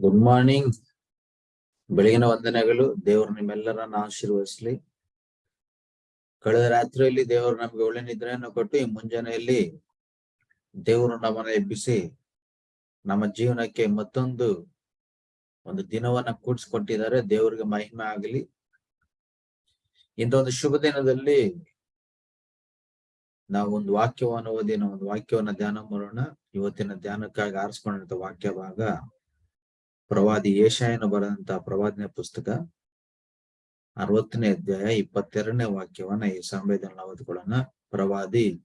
Good morning ಬೆಳಗಿನ ವಂದನೆಗಳು. ದೇವರು ನಿಮ್ಮೆಲ್ಲರನ್ನ ಆಶೀರ್ವದಿಸ್ಲಿ. ಕಳೆದ ರಾತ್ರಿಯಲ್ಲಿ ದೇವರು ನಮ್ಗೆ ಒಳ್ಳೆ ನಿದ್ರೆಯನ್ನು ಕೊಟ್ಟು, ಈ ಮುಂಜಾನೆಯಲ್ಲಿ ದೇವರು ನಮ್ಮನ್ನ ಎಬ್ಬಿಸಿ, ನಮ್ಮ ಜೀವನಕ್ಕೆ ಮತ್ತೊಂದು ಒಂದು ದಿನವನ್ನ ಕೂಡಿಸ್ಕೊಟ್ಟಿದ್ದಾರೆ. ದೇವರಿಗೆ ಮಹಿಮೆ ಆಗಲಿ. ಇಂಥ ಒಂದು ಶುಭ ದಿನದಲ್ಲಿ ನಾವು ಒಂದು ವಾಕ್ಯವನ್ನು ಓದಿನ ಒಂದು ವಾಕ್ಯವನ್ನ ಧ್ಯಾನ ಮಾಡೋಣ. ಇವತ್ತಿನ ಧ್ಯಾನಕ್ಕಾಗಿ ಆರಿಸ್ಕೊಂಡಂತ ವಾಕ್ಯ ಭಾಗ ಪ್ರವಾದಿ ಏಷಾಯನ ಬರೆದಂತಹ ಪ್ರವಾದನೆ ಪುಸ್ತಕ. ಅರವತ್ತನೇ ಅಧ್ಯಾಯ ಇಪ್ಪತ್ತೆರಡನೇ ವಾಕ್ಯವನ್ನ ಈ ಸಂವೇದನೆ ಅವಧಿಗಳನ್ನ ಪ್ರವಾದಿ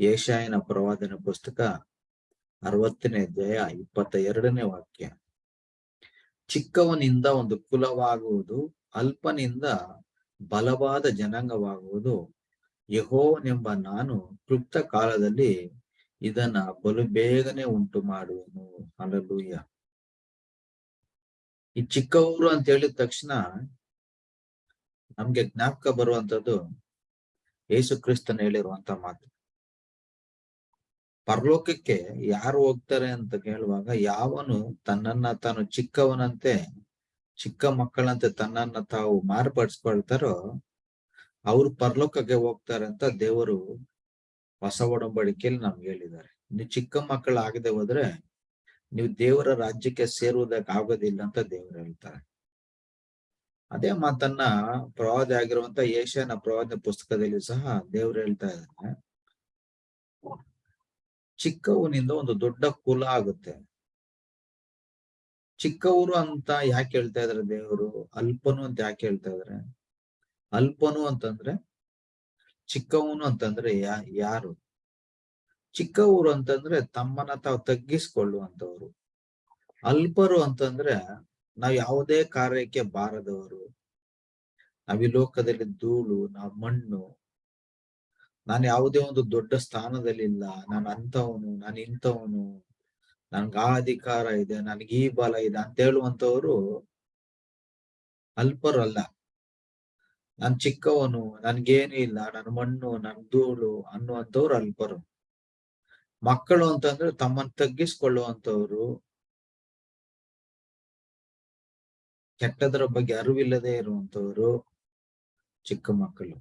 ಏಷಾಯನ ಪ್ರವಾದನೆ ಪುಸ್ತಕ ಅರವತ್ತನೇ ಅಧ್ಯಾಯ ಇಪ್ಪತ್ತ ಎರಡನೇ ವಾಕ್ಯ. ಚಿಕ್ಕವನಿಂದ ಒಂದು ಕುಲವಾಗುವುದು, ಅಲ್ಪನಿಂದ ಬಲವಾದ ಜನಾಂಗವಾಗುವುದು. ಯಹೋವನೆಂಬ ನಾನು ಕ್ಲುಪ್ತ ಕಾಲದಲ್ಲಿ ಇದನ್ನ ಬಲು ಬೇಗನೆ ಉಂಟು ಮಾಡುವನು ಅಲ್ಲೂಯ್ಯ ಈ ಚಿಕ್ಕವರು ಅಂತ ಹೇಳಿದ ತಕ್ಷಣ ನಮ್ಗೆ ಜ್ಞಾಪಕ ಬರುವಂತದ್ದು ಯೇಸು ಕ್ರಿಸ್ತನ್ ಹೇಳಿರುವಂತ ಮಾತು. ಪರಲೋಕಕ್ಕೆ ಯಾರು ಹೋಗ್ತಾರೆ ಅಂತ ಕೇಳುವಾಗ ಯಾವನು ತನ್ನನ್ನ ತಾನು ಚಿಕ್ಕವನಂತೆ, ಚಿಕ್ಕ ಮಕ್ಕಳಂತೆ ತನ್ನನ್ನ ತಾವು ಮಾರ್ಪಡಿಸ್ಕೊಳ್ತಾರೋ ಅವ್ರು ಪರಲೋಕಕ್ಕೆ ಹೋಗ್ತಾರೆ ಅಂತ ದೇವರು ಹೊಸ ಒಡಂಬಡಿಕೆಯಲ್ಲಿ ನಮ್ಗೆ ಹೇಳಿದ್ದಾರೆ. ಇನ್ನು ಚಿಕ್ಕ ಮಕ್ಕಳು ಆಗದೆ ಹೋದ್ರೆ ನೀವು ದೇವರ ರಾಜ್ಯಕ್ಕೆ ಸೇರುವುದಕ್ಕೆ ಆಗೋದಿಲ್ಲ ಅಂತ ದೇವರು ಹೇಳ್ತಾರೆ. ಅದೇ ಮಾತನ್ನ ಪ್ರವಾದಿ ಆಗಿರುವಂತ ಏಷ್ಯಾನ ಪ್ರವಾದ ಪುಸ್ತಕದಲ್ಲಿ ಸಹ ದೇವ್ರು ಹೇಳ್ತಾ ಇದ್ದಾರೆ ಚಿಕ್ಕವನಿಂದ ಒಂದು ದೊಡ್ಡ ಕುಲ ಆಗುತ್ತೆ. ಚಿಕ್ಕವರು ಅಂತ ಯಾಕೆ ಹೇಳ್ತಾ ಇದಾರೆ ದೇವರು? ಅಲ್ಪನು ಅಂತ ಯಾಕೆ ಹೇಳ್ತಾ ಇದಾರೆ? ಅಲ್ಪನು ಅಂತಂದ್ರೆ ಚಿಕ್ಕವನು ಅಂತಂದ್ರೆ ಯಾ, ಯಾರು? ಚಿಕ್ಕವರು ಅಂತಂದ್ರೆ ತಮ್ಮನ್ನ ತಾವು ತಗ್ಗಿಸ್ಕೊಳ್ಳುವಂತವ್ರು ಅಲ್ಪರು ಅಂತಂದ್ರೆ ನಾವ್ ಯಾವುದೇ ಕಾರ್ಯಕ್ಕೆ ಬಾರದವರು. ನಾವ್ ಈ ಲೋಕದಲ್ಲಿ ಧೂಳು, ನಾವ್ ಮಣ್ಣು. ನಾನು ಯಾವುದೇ ಒಂದು ದೊಡ್ಡ ಸ್ಥಾನದಲ್ಲಿಲ್ಲ. ನಾನು ಅಂತವನು ನಾನು ಇಂಥವನು. ನನ್ಗೆ ಆ ಅಧಿಕಾರ ಇದೆ, ನನ್ಗೆ ಈ ಬಲ ಇದೆ ಅಂತ ಹೇಳುವಂತವ್ರು ಅಲ್ಪರು ಅಲ್ಲ ನಾನ್ ಚಿಕ್ಕವನು, ನನ್ಗೇನು ಇಲ್ಲ, ನನ್ ಮಣ್ಣು, ನನ್ ಧೂಳು ಅನ್ನುವಂಥವ್ರು ಅಲ್ಪರು. ಮಕ್ಕಳು ಅಂತಂದ್ರೆ ತಮ್ಮನ್ನು ತಗ್ಗಿಸ್ಕೊಳ್ಳುವಂಥವ್ರು. ಕೆಟ್ಟದರ ಬಗ್ಗೆ ಅರಿವಿಲ್ಲದೆ ಇರುವಂತವರು ಚಿಕ್ಕ ಮಕ್ಕಳು.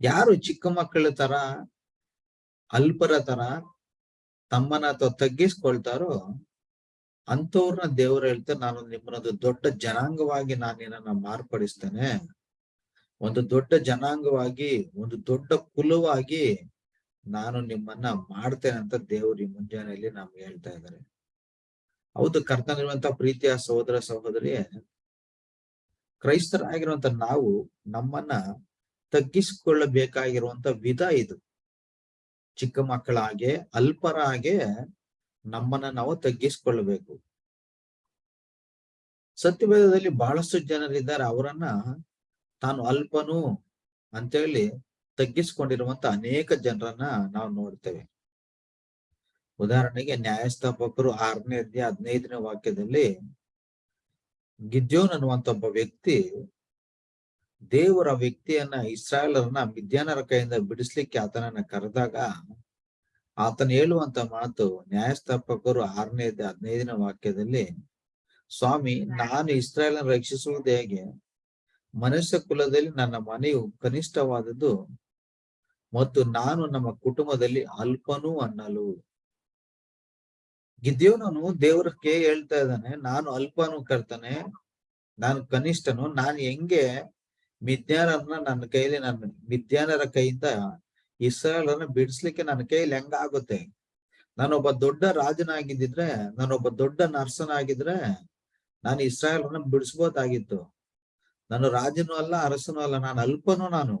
ಯಾರು ಚಿಕ್ಕ ಮಕ್ಕಳ ತರ, ಅಲ್ಪರ ತರ ತಮ್ಮನ ಅಥವಾ ತಗ್ಗಿಸ್ಕೊಳ್ತಾರೋ ಅಂಥವ್ರನ್ನ ದೇವರು ಹೇಳ್ತಾರೆ, ನಾನು ನಿಮ್ಮನ್ನೊಂದು ದೊಡ್ಡ ಜನಾಂಗವಾಗಿ ನಾನು ನನ್ನ ಮಾರ್ಪಡಿಸ್ತೇನೆ. ಒಂದು ದೊಡ್ಡ ಜನಾಂಗವಾಗಿ, ಒಂದು ದೊಡ್ಡ ಕುಲವಾಗಿ ನಾನು ನಿಮ್ಮನ್ನ ಮಾಡ್ತೇನೆ ಅಂತ ದೇವ್ರಿ ಮುಂಜಾನೆಯಲ್ಲಿ ನಮ್ಗೆ ಹೇಳ್ತಾ ಇದ್ದಾರೆ. ಹೌದು ಕರ್ತನಿರುವಂತ ಪ್ರೀತಿಯ ಸಹೋದರ ಸಹೋದರಿಯೇ ಕ್ರೈಸ್ತರಾಗಿರುವಂತ ನಾವು ನಮ್ಮನ್ನ ತಗ್ಗಿಸಿಕೊಳ್ಳಬೇಕಾಗಿರುವಂತ ವಿಧ ಇದು. ಚಿಕ್ಕ ಮಕ್ಕಳ ಹಾಗೆ, ಅಲ್ಪರ ಹಾಗೆ ನಮ್ಮನ್ನ ನಾವು ತಗ್ಗಿಸಿಕೊಳ್ಳಬೇಕು. ಸತ್ಯವೇದದಲ್ಲಿ ಬಹಳಷ್ಟು ಜನರಿದ್ದಾರೆ, ಅವರನ್ನ ತಾನು ಅಲ್ಪನು ಅಂತೇಳಿ ತಗ್ಗಿಸ್ಕೊಂಡಿರುವಂತ ಅನೇಕ ಜನರನ್ನ ನಾವು ನೋಡ್ತೇವೆ. ಉದಾಹರಣೆಗೆ ನ್ಯಾಯಸ್ಥಾಪಕರು ಆರನೇ ಅಧ್ಯಾಯ ಹದಿನೈದನೇ ವಾಕ್ಯದಲ್ಲಿ ಗಿದ್ಯೋನ್ ಅನ್ನುವಂತ ಒಬ್ಬ ವ್ಯಕ್ತಿ ದೇವರ ವ್ಯಕ್ತಿಯನ್ನ ಇಸ್ರಾಯೇಲರನ್ನ ಮಿದ್ಯಾನರ ಕೈಯಿಂದ ಬಿಡಿಸ್ಲಿಕ್ಕೆ ಆತನನ್ನ ಕರೆದಾಗ ಆತನ ಹೇಳುವಂತ ಮಾತು ನ್ಯಾಯಸ್ಥಾಪಕರು ಆರನೇ ಹದಿನೈದನೇ ವಾಕ್ಯದಲ್ಲಿ ಸ್ವಾಮಿ, ನಾನು ಇಸ್ರಾಯೇಲನ್ನು ರಕ್ಷಿಸುವುದು ಹೇಗೆ? ಮನುಷ್ಯ ಕುಲದಲ್ಲಿ ನನ್ನ ಮನೆಯು ಕನಿಷ್ಠವಾದದ್ದು ಮತ್ತು ನಾನು ನಮ್ಮ ಕುಟುಂಬದಲ್ಲಿ ಅಲ್ಪನೂ ಅನ್ನಲು. ಗಿದ್ಯೋನನು ದೇವ್ರಕ್ಕೆ ಹೇಳ್ತಾ ಇದ್ದಾನೆ, ನಾನು ಅಲ್ಪನು ಕರ್ತಾನೆ, ನಾನು ಕನಿಷ್ಠನು, ನಾನು ಹೆಂಗೆ ಮಿದ್ಯಾನರನ್ನ ನನ್ನ ಕೈಲಿ ನನ್ನ ಮಿದ್ಯಾನರ ಕೈಯಿಂದ ಇಸ್ರಾಯೇಲರನ್ನ ಬಿಡಿಸ್ಲಿಕ್ಕೆ ನನ್ನ ಕೈಯಲ್ಲಿ ಹೆಂಗ ಆಗುತ್ತೆ ನಾನೊಬ್ಬ ದೊಡ್ಡ ರಾಜನಾಗಿದ್ದಿದ್ರೆ, ನಾನೊಬ್ಬ ದೊಡ್ಡ ನರ್ಸನಾಗಿದ್ರೆ ನಾನು ಇಸ್ರಾಯೇಲರನ್ನ ಬಿಡಿಸ್ಬೋದಾಗಿತ್ತು. ನಾನು ರಾಜನೂ ಅಲ್ಲ, ಅರಸನೂ ಅಲ್ಲ, ನಾನು ಅಲ್ಪನು ನಾನು.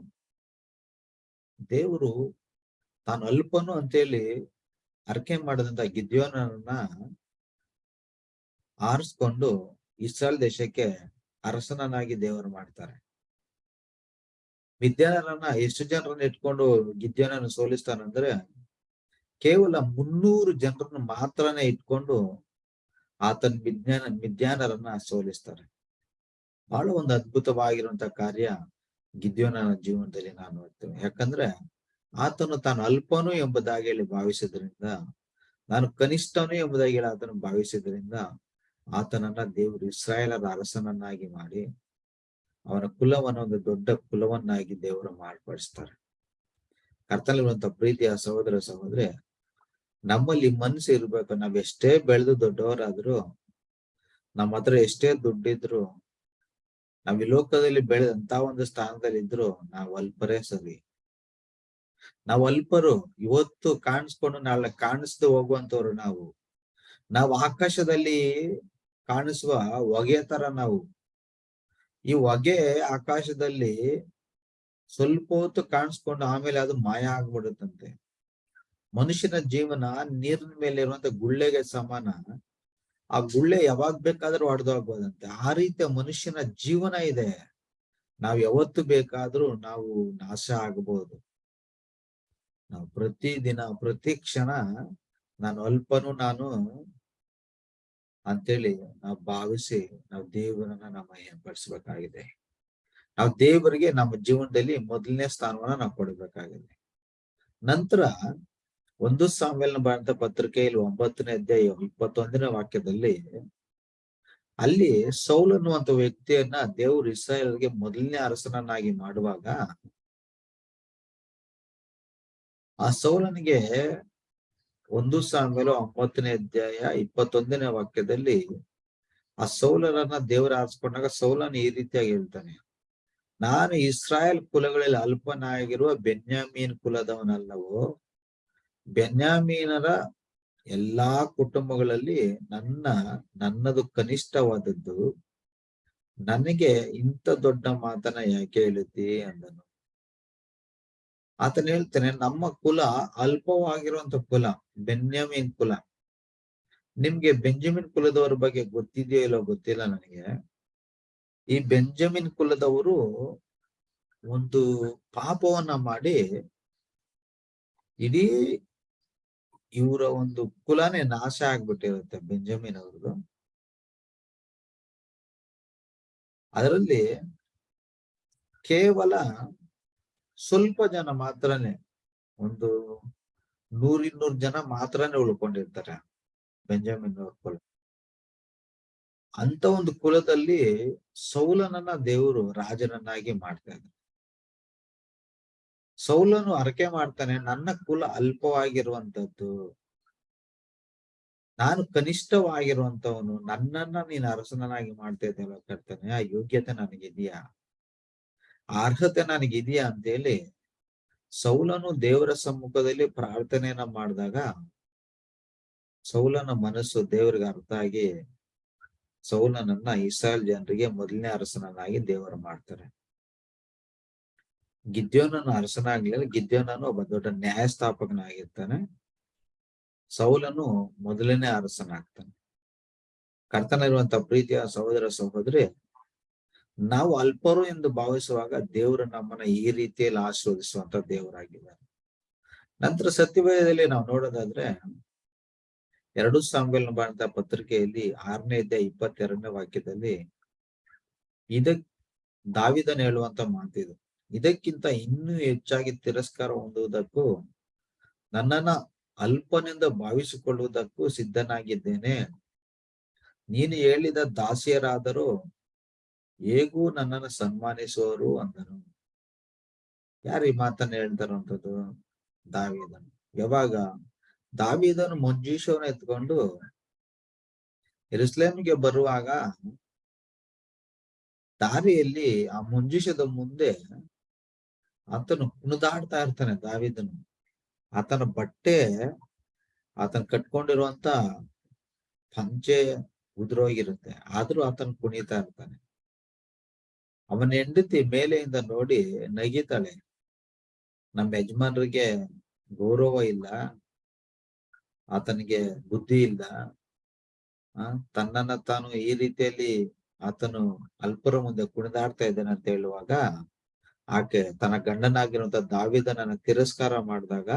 ದೇವರು ತಾನು ಅಲ್ಪನು ಅಂತೇಳಿ ಅರ್ಕೆ ಮಾಡಿದಂತ ಗಿದ್ಯೋನನ್ನ ಆರಿಸ್ಕೊಂಡು ಇಸ್ರಾಲ್ ದೇಶಕ್ಕೆ ಅರಸನನ್ನಾಗಿ ದೇವರು ಮಾಡ್ತಾರೆ. ವಿದ್ಯಾನರನ್ನ ಎಷ್ಟು ಜನರನ್ನ ಇಟ್ಕೊಂಡು ಗಿದ್ಯೋನನ್ನು ಸೋಲಿಸ್ತಾನಂದ್ರೆ ಕೇವಲ ಮುನ್ನೂರು ಜನರನ್ನು ಮಾತ್ರನೇ ಇಟ್ಕೊಂಡು ಆತನ ವಿಜ್ಞಾನ ವಿಜ್ಞಾನರನ್ನ ಸೋಲಿಸ್ತಾರೆ. ಬಹಳ ಒಂದು ಅದ್ಭುತವಾಗಿರುವಂತ ಕಾರ್ಯ ಗಿದ್ಯೋನನ ಜೀವನದಲ್ಲಿ ನಾನು ನೋಡ್ತೇನೆ ಯಾಕಂದ್ರೆ ಆತನು ತಾನು ಅಲ್ಪನು ಎಂಬುದಾಗಿ ಹೇಳಿ ಭಾವಿಸಿದ್ರಿಂದ, ನಾನು ಕನಿಷ್ಠನು ಎಂಬುದಾಗಿ ಹೇಳಿ ಆತನು ಭಾವಿಸಿದ್ರಿಂದ ಆತನನ್ನ ದೇವರು ಇಸ್ರಾಯೇಲರ ಅರಸನನ್ನಾಗಿ ಮಾಡಿ ಅವನ ಕುಲವನ್ನು ಒಂದು ದೊಡ್ಡ ಕುಲವನ್ನಾಗಿ ದೇವರು ಮಾರ್ಪಡಿಸ್ತಾರೆ. ಕರ್ತನಲ್ಲಿರುವಂತ ಪ್ರೀತಿಯ ಸಹೋದರ ಸಹೋದ್ರೆ, ನಮ್ಮಲ್ಲಿ ಮನಸ್ಸು ಇರ್ಬೇಕು. ನಾವೆಷ್ಟೇ ಬೆಳೆದು ದೊಡ್ಡವರಾದ್ರು, ನಮ್ಮ ಹತ್ರ ಎಷ್ಟೇ ದುಡ್ಡಿದ್ರು ನಾವ್ ಈ ಲೋಕದಲ್ಲಿ ಬೆಳೆದಂತ ಒಂದು ಸ್ಥಾನದಲ್ಲಿ ಇದ್ರು ನಾವು ಅಲ್ಪರೇ ಸರಿ. ನಾವು ಅಲ್ಪರು, ಇವತ್ತು ಕಾಣಿಸ್ಕೊಂಡು ನಾಳೆ ಕಾಣಿಸ್ದು ಹೋಗುವಂತವ್ರು ನಾವು. ನಾವು ಆಕಾಶದಲ್ಲಿ ಕಾಣಿಸುವ ಹೊಗೆ ತರ ನಾವು. ಈ ಹೊಗೆ ಆಕಾಶದಲ್ಲಿ ಸ್ವಲ್ಪ ಹೊತ್ತು ಕಾಣಿಸ್ಕೊಂಡು ಆಮೇಲೆ ಅದು ಮಾಯ ಆಗ್ಬಿಡುತ್ತಂತೆ. ಮನುಷ್ಯನ ಜೀವನ ನೀರಿನ ಮೇಲೆ ಇರುವಂತ ಗುಳ್ಳೆಗೆ ಸಮಾನ. ಆ ಗುಳ್ಳೆ ಯಾವಾಗ ಬೇಕಾದ್ರೂ ಹೊಡೆದೋಗ್ಬೋದಂತೆ ಆ ರೀತಿಯ ಮನುಷ್ಯನ ಜೀವನ ಇದೆ. ನಾವ್ ಯಾವತ್ತು ಬೇಕಾದ್ರೂ ನಾವು ನಾಶ ಆಗಬಹುದು ನಾವು ಪ್ರತಿ ದಿನ ಪ್ರತಿ ಕ್ಷಣ ನಾನು ಅಲ್ಪನು ನಾನು ಅಂತೇಳಿ ನಾವು ಭಾವಿಸಿ ನಾವು ದೇವರನ್ನ ನಾವು ಹೆಂಪಡಿಸ್ಬೇಕಾಗಿದೆ ನಾವು ದೇವರಿಗೆ ನಮ್ಮ ಜೀವನದಲ್ಲಿ ಮೊದಲನೇ ಸ್ಥಾನವನ್ನ ನಾವು ಕೊಡಬೇಕಾಗಿದೆ. ನಂತರ ಒಂದು ಸಾಮ್ಯಲ್ನ ಬರೆದ ಪತ್ರಿಕೆಯಲ್ಲಿ ಒಂಬತ್ತನೇ ಅಧ್ಯಾಯ ಇಪ್ಪತ್ತೊಂದನೇ ವಾಕ್ಯದಲ್ಲಿ, ಅಲ್ಲಿ ಸೌಲ್ ಅನ್ನುವಂತ ವ್ಯಕ್ತಿಯನ್ನ ದೇವರು ಇಸ್ರಾಯೇಲ್ಗೆ ಮೊದಲನೇ ಅರಸನನ್ನಾಗಿ ಮಾಡುವಾಗ, ಆ ಸೌಲನಿಗೆ ಒಂದು ಸಾಮೇಲು ಒಂಬತ್ತನೇ ಅಧ್ಯಾಯ ಇಪ್ಪತ್ತೊಂದನೇ ವಾಕ್ಯದಲ್ಲಿ, ಆ ಸೌಲರನ್ನ ದೇವ್ರ ಆರಿಸ್ಕೊಂಡಾಗ ಸೌಲನ್ ಈ ರೀತಿಯಾಗಿ ಹೇಳ್ತಾನೆ, ನಾನು ಇಸ್ರಾಯೇಲ್ ಕುಲಗಳಲ್ಲಿ ಅಲ್ಪನಾಗಿರುವ ಬೆನ್ಯಾಮೀನ್ ಕುಲದವನಲ್ಲವೋ ಬೆನ್ಯಾಮೀನರ ಎಲ್ಲಾ ಕುಟುಂಬಗಳಲ್ಲಿ ನನ್ನ, ನನ್ನದು ಕನಿಷ್ಠವಾದದ್ದು, ನನಗೆ ಇಂಥ ದೊಡ್ಡ ಮಾತನ್ನ ಯಾಕೆ ಹೇಳುತ್ತಿ ಅಂದನು. ಆತನ ಹೇಳ್ತಾನೆ, ನಮ್ಮ ಕುಲ ಅಲ್ಪವಾಗಿರುವಂತ ಕುಲ ಬೆನ್ಯಾಮೀನ್ ಕುಲ. ನಿಮ್ಗೆ ಬೆಂಜಮಿನ್ ಕುಲದವರ ಬಗ್ಗೆ ಗೊತ್ತಿದೆಯೋ ಇಲ್ಲೋ ಗೊತ್ತಿಲ್ಲ ನನಗೆ. ಈ ಬೆಂಜಮಿನ್ ಕುಲದವರು ಒಂದು ಪಾಪವನ್ನ ಮಾಡಿ, ಇಡೀ ಇವರ ಒಂದು ಕುಲನೇ ನಾಶ ಆಗ್ಬಿಟ್ಟಿರುತ್ತೆ ಬೆಂಜಮಿನ್ ಅವ್ರದ್ದು ಅದರಲ್ಲಿ ಕೇವಲ ಸ್ವಲ್ಪ ಜನ ಮಾತ್ರನೇ, ಒಂದು ನೂರಿನ್ನೂರು ಜನ ಮಾತ್ರನೇ ಉಳ್ಕೊಂಡಿರ್ತಾರೆ ಬೆಂಜಮಿನ್ ಅವ್ರ ಕುಲ. ಅಂತ ಒಂದು ಕುಲದಲ್ಲಿ ಸೌಲನನ್ನ ದೇವರು ರಾಜನನ್ನಾಗಿ ಮಾಡ್ತಾ ಇದ್ದಾರೆ. ಸೌಲನು ಅರಕೆ ಮಾಡ್ತಾನೆ, ನನ್ನ ಕುಲ ಅಲ್ಪವಾಗಿರುವಂತದ್ದು ನಾನು ಕನಿಷ್ಠವಾಗಿರುವಂತವನು ನನ್ನನ್ನ ನೀನು ಅರಸನನಾಗಿ ಮಾಡ್ತಾ ಇದ್ದಲ್ಲ ಕರ್ತಾನೆ, ಆ ಯೋಗ್ಯತೆ ನನಗಿದೆಯಾ? ಅರ್ಹತೆ ನನಗಿದೆಯಾ ಅಂತೇಳಿ ಸೌಲನು ದೇವರ ಸಮ್ಮುಖದಲ್ಲಿ ಪ್ರಾರ್ಥನೆಯನ್ನ ಮಾಡಿದಾಗ ಸೌಲನ ಮನಸ್ಸು ದೇವರಿಗೆ ಅರ್ಥ ಆಗಿ ಸೌಲನನ್ನ ಇಸ್ರಾಯಲ್ ಜನರಿಗೆ ಮೊದಲನೇ ಅರಸನನ್ನಾಗಿ ದೇವರು ಮಾಡ್ತಾರೆ. ಗಿದ್ಯೋನನ ಅರಸನಾಗ್ಲಿಲ್ಲ ಗಿದ್ಯೋನನು ಒಬ್ಬ ದೊಡ್ಡ ನ್ಯಾಯಸ್ಥಾಪಕನಾಗಿರ್ತಾನೆ. ಸೌಲನು ಮೊದಲನೇ ಅರಸನಾಗ್ತಾನೆ. ಕರ್ತನಿರುವಂತ ಪ್ರೀತಿಯ ಸಹೋದರ ಸಹೋದರಿ, ನಾವು ಅಲ್ಪರು ಎಂದು ಭಾವಿಸುವಾಗ ದೇವರು ನಮ್ಮನ್ನ ಈ ರೀತಿಯಲ್ಲಿ ಆಶೀರ್ವದಿಸುವಂತ ದೇವರಾಗಿದ್ದಾರೆ. ನಂತರ ಸತ್ಯವೇದದಲ್ಲಿ ನಾವು ನೋಡೋದಾದ್ರೆ, ಎರಡು ಸಾಂಬೆಲ್ ಮಾಡಿದ ಪತ್ರಿಕೆಯಲ್ಲಿ ಆರನೇ ಅಧ್ಯಾಯ ಇಪ್ಪತ್ತೆರಡನೇ ವಾಕ್ಯದಲ್ಲಿ ಇದಕ್ ದಾವಿದನ್ ಹೇಳುವಂತ ಮಾತಿದು. ಇದಕ್ಕಿಂತ ಇನ್ನೂ ಹೆಚ್ಚಾಗಿ ತಿರಸ್ಕಾರ ಹೊಂದುವುದಕ್ಕೂ, ನನ್ನನ್ನ ಅಲ್ಪನೆಂದು ಭಾವಿಸಿಕೊಳ್ಳುವುದಕ್ಕೂ ಸಿದ್ಧನಾಗಿದ್ದೇನೆ. ನೀನು ಹೇಳಿದ ದಾಸಿಯರಾದರೂ ಹೇಗೂ ನನ್ನನ್ನು ಸನ್ಮಾನಿಸುವರು ಅಂದರು ಯಾರು ಈ ಮಾತನ್ನ ಹೇಳ್ತಾರಂಥದ್ದು ದಾವಿದನು. ಯಾವಾಗ? ದಾವಿದನು ಮಂಜೀಶವನ್ನ ಎತ್ಕೊಂಡು ಇರುಸ್ಲೇಮ್ಗೆ ಬರುವಾಗ ದಾರಿಯಲ್ಲಿ ಆ ಮುಂಜೀಷದ ಮುಂದೆ ಆತನು ಕುಣಿದಾಡ್ತಾ ಇರ್ತಾನೆ, ದಾವಿದನು. ಆತನ ಬಟ್ಟೆ, ಆತನ ಕಟ್ಕೊಂಡಿರುವಂತ ಪಂಚೆ ಉದುರೋಗಿರುತ್ತೆ. ಆದ್ರೂ ಆತನ ಕುಣಿತಾ ಇರ್ತಾನೆ. ಅವನ ಹೆಂಡತಿ ಮೇಲೆಯಿಂದ ನೋಡಿ ನಗಿತಾಳೆ. ನಮ್ಮ ಯಜಮಾನರಿಗೆ ಗೌರವ ಇಲ್ಲ. ಆತನಿಗೆ ಬುದ್ಧಿ ಇಲ್ಲ. ತನ್ನನ್ನ ತಾನು ಈ ರೀತಿಯಲ್ಲಿ ಆತನು ಅಲ್ಪರ ಮುಂದೆ ಕುಣಿದಾಡ್ತಾ ಇದ್ದಾನೆ ಅಂತ ಹೇಳುವಾಗ ಆಕೆ ತನ್ನ ಗಂಡನಾಗಿರುವಂತ ದಾವಿದನನ್ನ ತಿರಸ್ಕಾರ ಮಾಡಿದಾಗ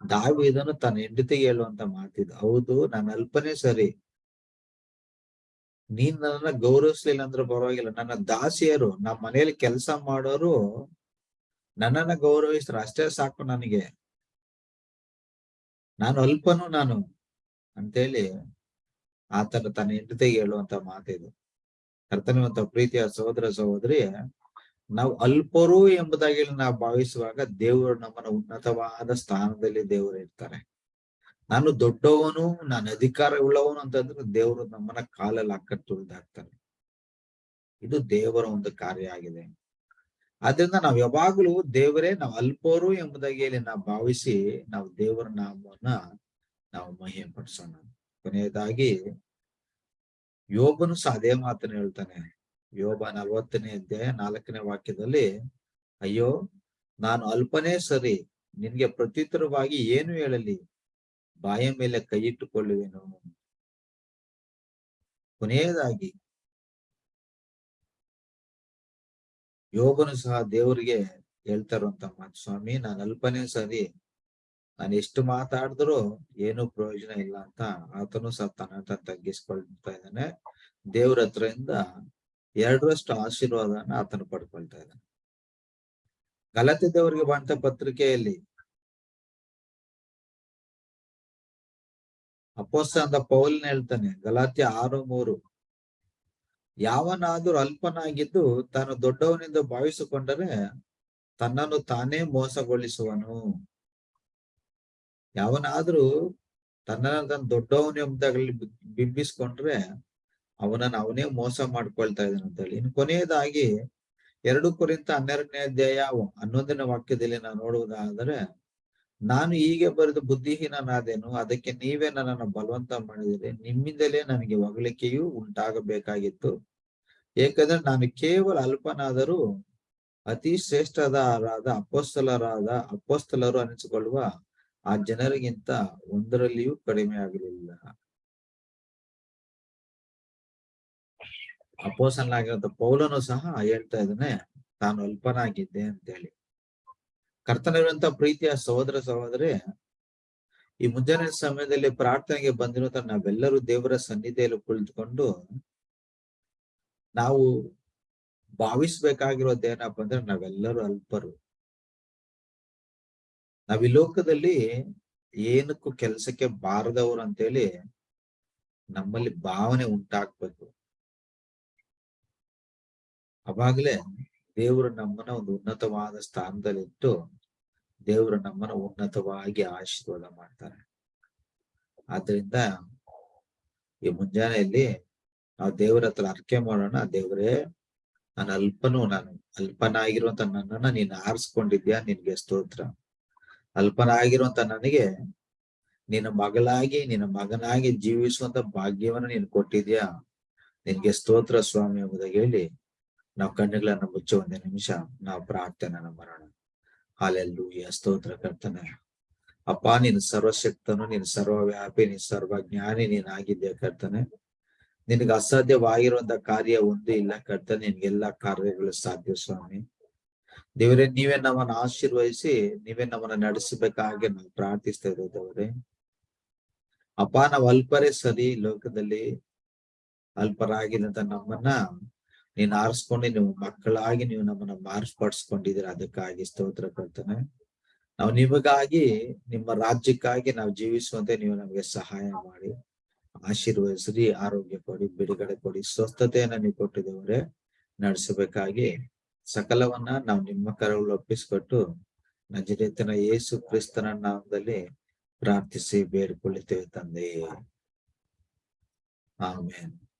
ದಾವಿದನು ತನ್ನ ಹೆಂಡತಿಗೆ ಹೇಳುವಂತ ಮಾತಿದ್, ಹೌದು ನಾನು ಅಲ್ಪನೇ ಸರಿ. ನೀನ್ ನನ್ನ ಗೌರವಿಸ್ಲಿಲ್ಲ ಅಂದ್ರೆ ಪರವಾಗಿಲ್ಲ. ನನ್ನ ದಾಸಿಯರು, ನಮ್ಮ ಮನೆಯಲ್ಲಿ ಕೆಲಸ ಮಾಡೋರು ನನ್ನನ್ನ ಗೌರವಿಸ್ತಾರೆ. ಅಷ್ಟೇ ಸಾಕು ನನಗೆ. ನಾನು ಅಲ್ಪನು ನಾನು ಅಂತೇಳಿ ಆತನ ತನ್ನ ಹೆಂಡತಿಗೆ ಹೇಳುವಂತ ಮಾತಿದು. ಕರ್ತನಿವಂತ ಪ್ರೀತಿಯ ಸಹೋದರ ಸಹೋದರಿ ನಾವು ಅಲ್ಪರು ಎಂಬುದಾಗಿ ನಾವು ಭಾವಿಸುವಾಗ ದೇವರು ನಮ್ಮನ್ನ ಉನ್ನತವಾದ ಸ್ಥಾನದಲ್ಲಿ ದೇವರು ಇರ್ತಾರೆ. ನಾನು ದೊಡ್ಡವನು, ನಾನು ಅಧಿಕಾರ ಉಳ್ಳವನು ಅಂತಂದ್ರೆ ದೇವರು ನಮ್ಮನ್ನ ಕಾಲಲ್ಲಿ ಹಾಕ ತುಳಿದಾಕ್ತಾರೆ ಇದು ದೇವರ ಒಂದು ಕಾರ್ಯ ಆಗಿದೆ. ಆದ್ರಿಂದ ನಾವ್ ಯಾವಾಗ್ಲೂ ದೇವರೇ, ನಾವು ಅಲ್ಪರು ಎಂಬುದಾಗಿ ನಾವು ಭಾವಿಸಿ ನಾವು ದೇವರ ನಾಮವನ್ನ ನಾವು ಮಹಿಮೆ ಪಡಿಸೋಣ ಕೊನೆಯದಾಗಿ ಯೋಗನು ಸಹ ಅದೇ ಮಾತನ್ನ ಹೇಳ್ತಾನೆ. ಯೋಬ ನಲ್ವತ್ತನೇ ಅಧ್ಯಾಯ ನಾಲ್ಕನೇ ವಾಕ್ಯದಲ್ಲಿ, ಅಯ್ಯೋ, ನಾನು ಅಲ್ಪನೇ ಸರಿ, ನಿನ್ಗೆ ಪ್ರತ್ಯುತ್ತರವಾಗಿ ಏನು ಹೇಳಲಿ? ಬಾಯ ಮೇಲೆ ಕೈ ಇಟ್ಟುಕೊಳ್ಳುವೆನು. ಕೊನೆಯದಾಗಿ ಯೋಗನು ಸಹ ದೇವರಿಗೆ ಹೇಳ್ತಾ ಇರುವಂತ ಮಾತು, ಸ್ವಾಮಿ, ನಾನು ಅಲ್ಪನೇ ಸರಿ, ನಾನು ಎಷ್ಟು ಮಾತಾಡಿದ್ರು ಏನು ಪ್ರಯೋಜನ ಇಲ್ಲ ಅಂತ ಆತನು ಸಹ ತನ್ನ ತಗ್ಗಿಸ್ಕೊಳ್ತಾ ಇದ್ದಾನೆ. ದೇವ್ರ ಹತ್ರದಿಂದ ಎರಡರಷ್ಟು ಆಶೀರ್ವಾದನ ಆತನು ಪಡ್ಕೊಳ್ತಾ ಇದ್ದಾನೆ ಗಲತಿದ್ದವರಿಗೆ ಬಂತ ಪತ್ರಿಕೆಯಲ್ಲಿ ಅಪೋಸ್ತ ಅಂತ ಪೌಲ್ನ ಹೇಳ್ತಾನೆ ಗಲಾತಿ ಆರು ಮೂರು, ಯಾವನಾದ್ರೂ ಅಲ್ಪನಾಗಿದ್ದು ತಾನು ದೊಡ್ಡವನಿಂದ ಭಾವಿಸಿಕೊಂಡರೆ ತನ್ನನ್ನು ತಾನೇ ಮೋಸಗೊಳಿಸುವನು. ಯಾವನಾದ್ರೂ ತನ್ನ ತನ್ನ ದೊಡ್ಡವನು ಎಂಬುದಾಗಲಿ ಬಿಂಬಿಸ್ಕೊಂಡ್ರೆ ಅವನನ್ನ ಅವನೇ ಮೋಸ ಮಾಡ್ಕೊಳ್ತಾ ಇದ್ದಾನೆ ಅಂತ ಹೇಳಿ. ಇನ್ನು ಕೊನೆಯದಾಗಿ ಎರಡು ಕುರಿತ ಹನ್ನೆರಡನೇ ಅಧ್ಯಾಯ ಹನ್ನೊಂದನೇ ವಾಕ್ಯದಲ್ಲಿ ನಾನು ನೋಡುವುದಾದರೆ, ನಾನು ಹೀಗೆ ಬರೆದು ಬುದ್ಧಿಹೀನಾದೇನು ಅದಕ್ಕೆ ನೀವೇ ನನ್ನನ್ನು ಬಲವಂತ ಮಾಡಿದರೆ ನಿಮ್ಮಿಂದಲೇ ನನಗೆ ಹೊಗಳಿಕೆಯೂ ಉಂಟಾಗಬೇಕಾಗಿತ್ತು. ಏಕೆಂದ್ರೆ ನಾನು ಕೇವಲ ಅಲ್ಪನಾದರೂ ಅತಿ ಶ್ರೇಷ್ಠದಾರಾದ ಅಪೋಸ್ತಲರಾದ ಅಪೋಸ್ತಲರು ಅನಿಸಿಕೊಳ್ಳುವ ಆ ಜನರಿಗಿಂತ ಒಂದರಲ್ಲಿಯೂ ಕಡಿಮೆ ಆಗಲಿಲ್ಲ ಅಪೋಸನಾಗಿರುವಂತ ಪೌಲನು ಸಹ ಹೇಳ್ತಾ ಇದ್ದಾನೆ, ತಾನು ಅಲ್ಪನಾಗಿದ್ದೆ ಅಂತ ಹೇಳಿ ಕರ್ತನಿರುವಂತ ಪ್ರೀತಿಯ ಸಹೋದರ ಸಹೋದರಿ, ಈ ಮುಂಜಾನೆ ಸಮಯದಲ್ಲಿ ಪ್ರಾರ್ಥನೆಗೆ ಬಂದಿರುವಂತ ನಾವೆಲ್ಲರೂ ದೇವರ ಸನ್ನಿಧಿಯಲ್ಲಿ ಕುಳಿತುಕೊಂಡು ನಾವು ಭಾವಿಸ್ಬೇಕಾಗಿರೋದೇನಪ್ಪ ಅಂದ್ರೆ ನಾವೆಲ್ಲರೂ ಅಲ್ಪರು. ನಾವಿ ಲೋಕದಲ್ಲಿ ಏನಕ್ಕೂ ಕೆಲಸಕ್ಕೆ ಬಾರದವರು ಅಂತೇಳಿ ನಮ್ಮಲ್ಲಿ ಭಾವನೆ ಉಂಟಾಗ್ಬೇಕು. ಅವಾಗ್ಲೇ ದೇವರು ನಮ್ಮನ್ನ ಒಂದು ಉನ್ನತವಾದ ಸ್ಥಾನದಲ್ಲಿಟ್ಟು ದೇವರು ನಮ್ಮನ್ನ ಉನ್ನತವಾಗಿ ಆಶೀರ್ವಾದ ಮಾಡ್ತಾರೆ. ಆದ್ರಿಂದ ಈ ಮುಂಜಾನೆಯಲ್ಲಿ ನಾವು ದೇವರ ಹತ್ರ ಅರ್ಕೆ ಮಾಡೋಣ, ದೇವರೇ ನಾನು ಅಲ್ಪನು ನಾನು ಅಲ್ಪನಾಗಿರುವಂತ ನನ್ನನ್ನ ನೀನ್ ಆರಿಸ್ಕೊಂಡಿದ್ಯಾ? ನಿನ್ಗೆ ಸ್ತೋತ್ರ. ಅಲ್ಪನಾಗಿರುವಂತ ನನಗೆ ನಿನ್ನ ಮಗಳಾಗಿ, ನಿನ್ನ ಮಗನಾಗಿ ಜೀವಿಸುವಂತ ಭಾಗ್ಯವನ್ನ ನೀನು ಕೊಟ್ಟಿದ್ಯಾ? ನಿನ್ಗೆ ಸ್ತೋತ್ರ ಸ್ವಾಮಿ ಎಂಬುದಾಗಿ ಹೇಳಿ ನಾವು ಕಣ್ಣುಗಳನ್ನ ಮುಚ್ಚೋ ಒಂದೇ ನಿಮಿಷ, ನಾವು ಪ್ರಾರ್ಥನೆ ಮಾಡೋಣ ಹಾಲೆಲ್ಲೂ ಸ್ತೋತ್ರ ಕರ್ತನ. ಅಪ್ಪ, ನೀನು ಸರ್ವಶಕ್ತನು, ನೀನು ಸರ್ವವ್ಯಾಪಿ, ನೀನು ಸರ್ವಜ್ಞಾನಿ ಆಗಿದ್ದೆ ಕರ್ತನೆ. ನಿನಗೆ ಅಸಾಧ್ಯವಾಗಿರುವಂತ ಕಾರ್ಯ ಒಂದು ಇಲ್ಲ ಕರ್ತನೆ ನಿನ್ಗೆಲ್ಲಾ ಕಾರ್ಯಗಳು ಸಾಧ್ಯ ಸ್ವಾಮಿ. ದೇವರೇ, ನೀವೇ ನಮ್ಮನ್ನ ಆಶೀರ್ವಹಿಸಿ ನೀವೇ ನಮ್ಮನ್ನ ನಡೆಸಬೇಕಾಗಿ ನಾವು ಪ್ರಾರ್ಥಿಸ್ತಾ ಇದ್ದೇವೆ ದೇವರೇ. ಅಪ್ಪ, ನಾವು ಅಲ್ಪರೇ ಸರಿ ಲೋಕದಲ್ಲಿ ಅಲ್ಪರಾಗಿದಂತ ನಮ್ಮನ್ನ ನೀನ್ ಆರಿಸ್ಕೊಂಡು, ನೀವು ಮಕ್ಕಳಾಗಿ ನೀವು ನಮ್ಮನ್ನ ಮಾರ್ಪಡಿಸ್ಕೊಂಡಿದೀರ ಅದಕ್ಕಾಗಿ ಸ್ತೋತ್ರ ಕೊಡ್ತಾನೆ. ನಾವು ನಿಮಗಾಗಿ, ನಿಮ್ಮ ರಾಜ್ಯಕ್ಕಾಗಿ ನಾವು ಜೀವಿಸುವಂತೆ ನೀವು ನಮಗೆ ಸಹಾಯ ಮಾಡಿ. ಆಶೀರ್ವದಿಸ್ರಿ ಆರೋಗ್ಯ ಕೊಡಿ, ಬಿಡುಗಡೆ ಕೊಡಿ, ಸ್ವಸ್ಥತೆಯನ್ನ ನೀವು ಕೊಟ್ಟಿದವರೇ ನಡೆಸಬೇಕಾಗಿ ಸಕಲವನ್ನ ನಾವು ನಿಮ್ಮ ಕರಗಳು ಒಪ್ಪಿಸಿಕೊಟ್ಟು, ನಜರೇತನ ಯೇಸು ಕ್ರಿಸ್ತನ ನಾಮದಲ್ಲಿ ಪ್ರಾರ್ಥಿಸಿ, ಬೇಡ್ಕೊಳ್ಳುತ್ತೇವೆ ತಂದೆ. ಆಮೇನ್.